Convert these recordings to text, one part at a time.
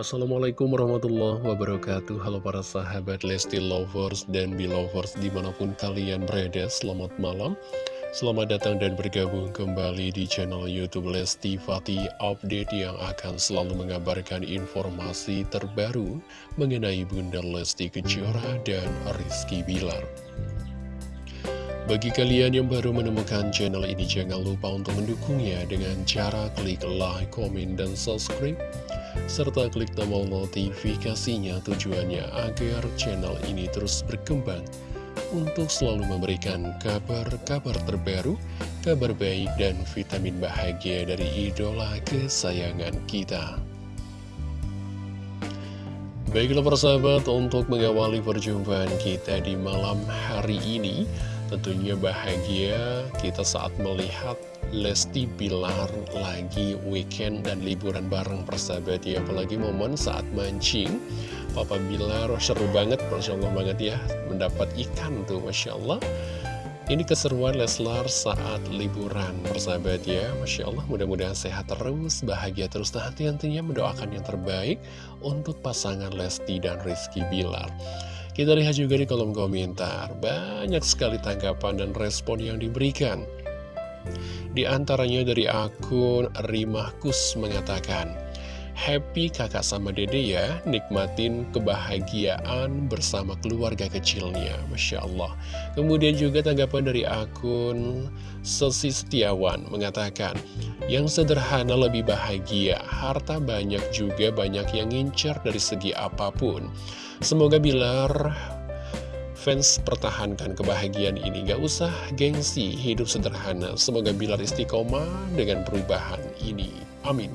Assalamualaikum warahmatullahi wabarakatuh. Halo para sahabat Lesti Lovers dan Belovers di mana pun kalian berada Selamat malam. Selamat datang dan bergabung kembali di channel Youtube Lesti Fatih Update Yang akan selalu mengabarkan informasi terbaru Mengenai Bunda Lesti Kejora dan Rizky Bilar bagi kalian yang baru menemukan channel ini, jangan lupa untuk mendukungnya dengan cara klik like, komen, dan subscribe serta klik tombol notifikasinya tujuannya agar channel ini terus berkembang untuk selalu memberikan kabar-kabar terbaru, kabar baik dan vitamin bahagia dari idola kesayangan kita. Baiklah persahabat, untuk mengawali perjumpaan kita di malam hari ini, tentunya bahagia kita saat melihat Lesti Bilar lagi weekend dan liburan bareng persahabat ya. Apalagi momen saat mancing Papa Bilar seru banget Masya Allah banget ya Mendapat ikan tuh Masya Allah. Ini keseruan Leslar saat liburan persahabat ya Masya Allah mudah-mudahan sehat terus Bahagia terus Nah tentunya mendoakan yang terbaik Untuk pasangan Lesti dan Rizky Bilar kita lihat juga di kolom komentar, banyak sekali tanggapan dan respon yang diberikan. Di antaranya dari akun Rimahkus mengatakan, Happy kakak sama dede ya, nikmatin kebahagiaan bersama keluarga kecilnya, Masya Allah. Kemudian juga tanggapan dari akun Sesi Setiawan mengatakan, yang sederhana lebih bahagia, harta banyak juga banyak yang ngincar dari segi apa pun. Semoga Bilar Fans pertahankan kebahagiaan ini. Gak usah gengsi, hidup sederhana. Semoga Bilar istiqomah dengan perubahan ini. Amin.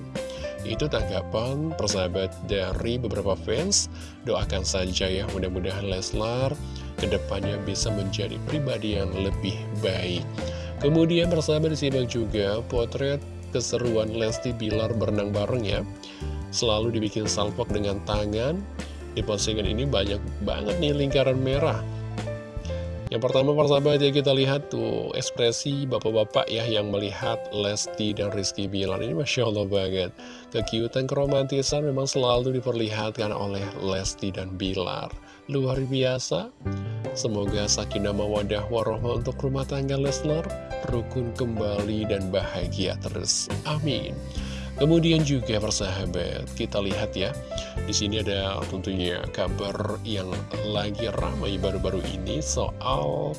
Itu tanggapan persahabat dari beberapa fans. Doakan saja ya mudah-mudahan Leslar Ke depannya bisa menjadi pribadi yang lebih baik. Kemudian persahabat disimak juga potret keseruan Lesti Bilar berenang bareng ya. Selalu dibikin salpok dengan tangan Di postingan ini banyak banget nih lingkaran merah yang pertama persahabat ya kita lihat tuh ekspresi bapak-bapak ya yang melihat Lesti dan Rizky Bilar ini Masya Allah banget. Kekiutan keromantisan memang selalu diperlihatkan oleh Lesti dan Bilar. Luar biasa. Semoga sakinah mawadah warohmah untuk rumah tangga Leslar rukun kembali dan bahagia terus. Amin. Kemudian juga persahabat, kita lihat ya, di sini ada tentunya kabar yang lagi ramai baru-baru ini soal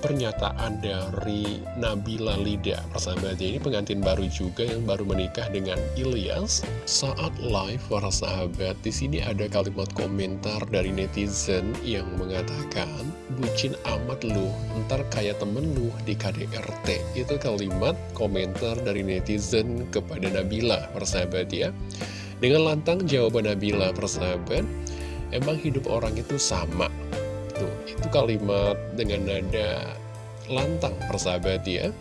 pernyataan dari Nabila Lida. Persahabatnya ini pengantin baru juga yang baru menikah dengan Ilyas Saat live para sahabat di sini ada kalimat komentar dari netizen yang mengatakan Bucin amat lu, ntar kayak temen lu di KDRT Itu kalimat komentar dari netizen kepada Nabila persahabat ya Dengan lantang jawaban Nabila persahabat Emang hidup orang itu sama Tuh, itu kalimat dengan nada lantang persahabat ya.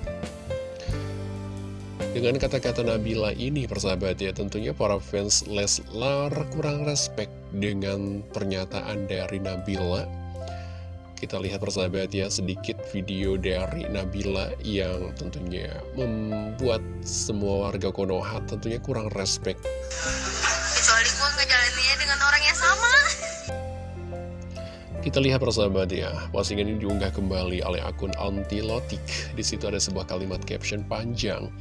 Dengan kata-kata Nabila ini persahabat ya, tentunya para fans Leslar kurang respect dengan pernyataan dari Nabila. Kita lihat persahabat ya, sedikit video dari Nabila yang tentunya membuat semua warga Konoha tentunya kurang respect. Kecuali gue ngejalaninnya dengan orang yang sama. Kita lihat persahabat ya, postingan ini diunggah kembali oleh akun Antilotik. Di situ ada sebuah kalimat caption panjang.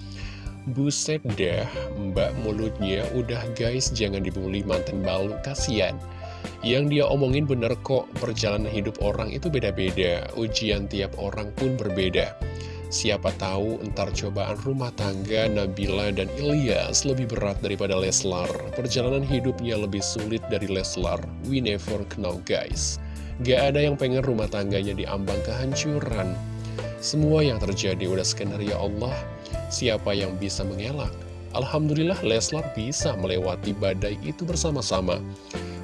Buset dah, mbak mulutnya udah guys jangan dibully mantan balu, kasihan. Yang dia omongin bener kok, perjalanan hidup orang itu beda-beda, ujian tiap orang pun berbeda. Siapa tahu entar cobaan rumah tangga Nabila dan Ilyas lebih berat daripada Leslar. Perjalanan hidupnya lebih sulit dari Leslar. We never know guys. Gak ada yang pengen rumah tangganya diambang kehancuran. Semua yang terjadi udah skenario Allah. Siapa yang bisa mengelak? Alhamdulillah Leslar bisa melewati badai itu bersama-sama.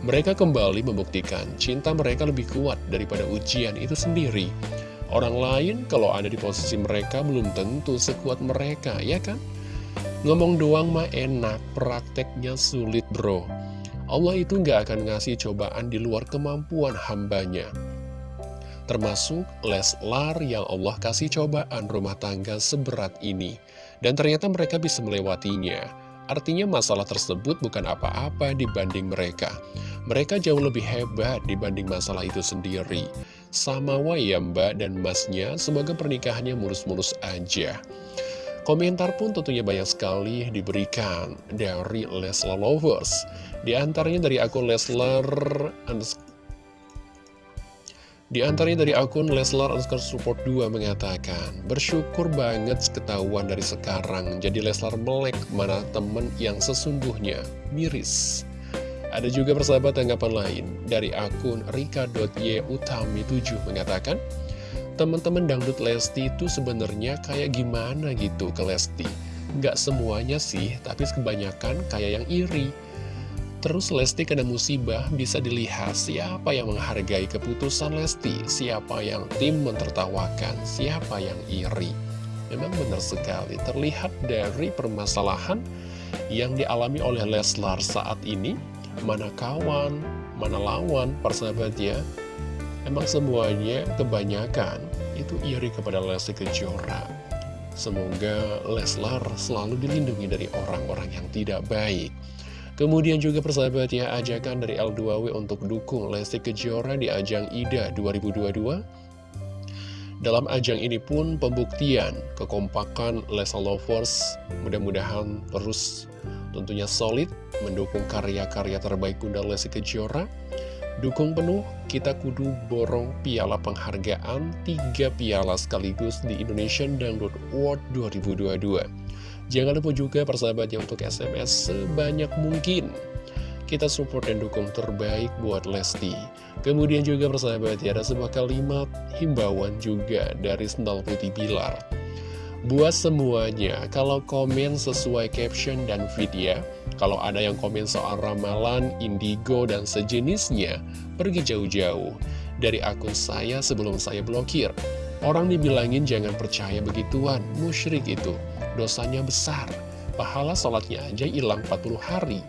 Mereka kembali membuktikan cinta mereka lebih kuat daripada ujian itu sendiri. Orang lain kalau ada di posisi mereka belum tentu sekuat mereka, ya kan? Ngomong doang mah enak, prakteknya sulit bro. Allah itu nggak akan ngasih cobaan di luar kemampuan hambanya. Termasuk Leslar yang Allah kasih cobaan rumah tangga seberat ini. Dan ternyata mereka bisa melewatinya. Artinya masalah tersebut bukan apa-apa dibanding mereka. Mereka jauh lebih hebat dibanding masalah itu sendiri. Sama ya mbak dan masnya, semoga pernikahannya mulus-mulus aja. Komentar pun tentunya banyak sekali diberikan dari Leslar Lovers. Di antaranya dari akun Leslar di antaranya dari akun Leslar underscore support 2 mengatakan Bersyukur banget ketahuan dari sekarang Jadi Leslar melek mana temen yang sesungguhnya miris. Ada juga persahabat tanggapan lain Dari akun rika.yutami7 mengatakan Teman-teman dangdut Lesti itu sebenarnya kayak gimana gitu ke Lesti? Gak semuanya sih, tapi kebanyakan kayak yang iri Terus Lesti kena musibah bisa dilihat siapa yang menghargai keputusan Lesti, siapa yang tim mentertawakan, siapa yang iri. Memang benar sekali, terlihat dari permasalahan yang dialami oleh Leslar saat ini, mana kawan, mana lawan, persahabatnya, emang semuanya kebanyakan itu iri kepada Lesti Kejora. Semoga Leslar selalu dilindungi dari orang-orang yang tidak baik. Kemudian juga persahabat ya, ajakan dari L2W untuk dukung Lesti Kejora di ajang IDA 2022. Dalam ajang ini pun pembuktian kekompakan Lesa Lovers mudah-mudahan terus tentunya solid mendukung karya-karya terbaik Bunda Lesti Kejora. Dukung penuh, kita kudu borong piala penghargaan tiga piala sekaligus di Indonesian Dangdut Award 2022. Jangan lupa juga persahabatnya untuk SMS sebanyak mungkin. Kita support dan dukung terbaik buat Lesti. Kemudian juga persahabat ya, ada sebuah kalimat himbauan juga dari Sendal Putih Bilar. Buat semuanya, kalau komen sesuai caption dan video, kalau ada yang komen soal ramalan, indigo, dan sejenisnya, pergi jauh-jauh dari akun saya sebelum saya blokir. Orang dibilangin jangan percaya begituan, musyrik itu dosanya besar. Pahala sholatnya aja hilang 40 hari.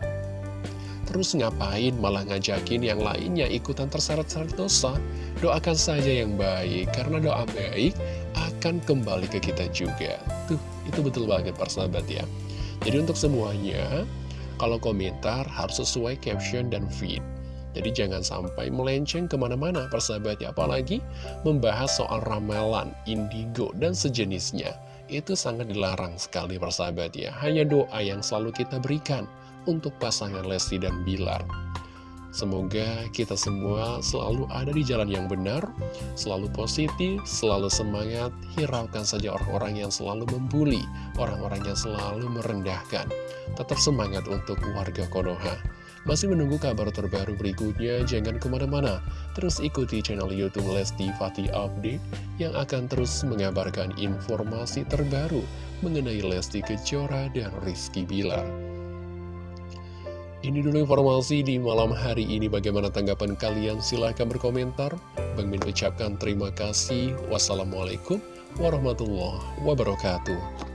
Terus ngapain malah ngajakin yang lainnya ikutan terseret-seret dosa? Doakan saja yang baik, karena doa baik akan kembali ke kita juga. Tuh, itu betul banget persahabat ya. Jadi untuk semuanya, kalau komentar harus sesuai caption dan feed. Jadi jangan sampai melenceng ke mana-mana persahabat ya, apalagi membahas soal ramalan, indigo, dan sejenisnya itu sangat dilarang sekali persahabat ya. Hanya doa yang selalu kita berikan untuk pasangan Lesti dan Bilar. Semoga kita semua selalu ada di jalan yang benar, selalu positif, selalu semangat, hiraukan saja orang-orang yang selalu membuli, orang-orang yang selalu merendahkan. Tetap semangat untuk warga Konoha. Masih menunggu kabar terbaru berikutnya? Jangan ke mana-mana. Terus ikuti channel Youtube Lesti Fatih Update yang akan terus mengabarkan informasi terbaru mengenai Lesti Kejora dan Rizky Bilar. Ini dulu informasi di malam hari ini. Bagaimana tanggapan kalian? Silahkan berkomentar. Bang Min ucapkan terima kasih. Wassalamualaikum warahmatullahi wabarakatuh.